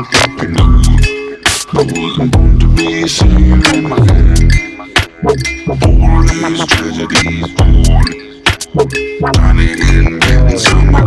That. I wasn't born to be sailor in my hand. All these tragedies. Trying to get, getting some of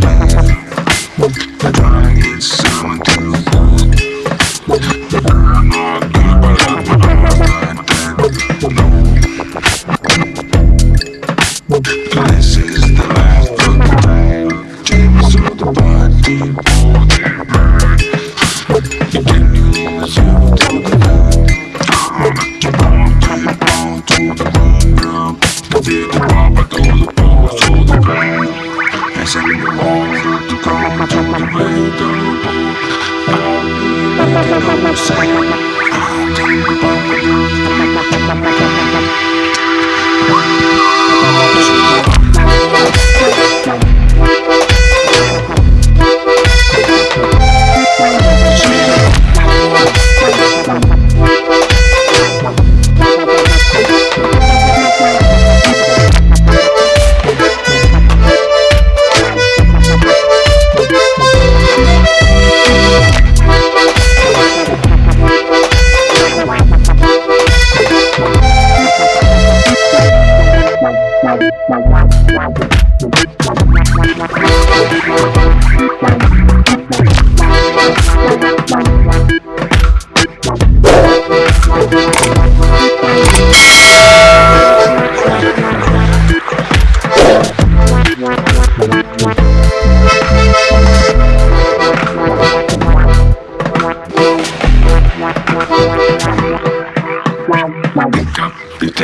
Thank you.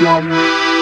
Yeah.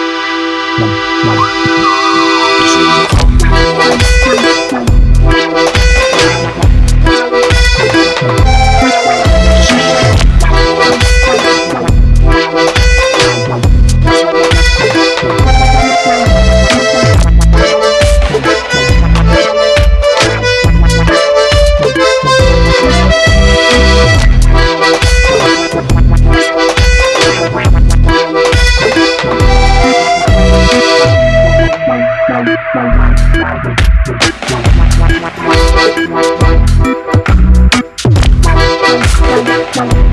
Thank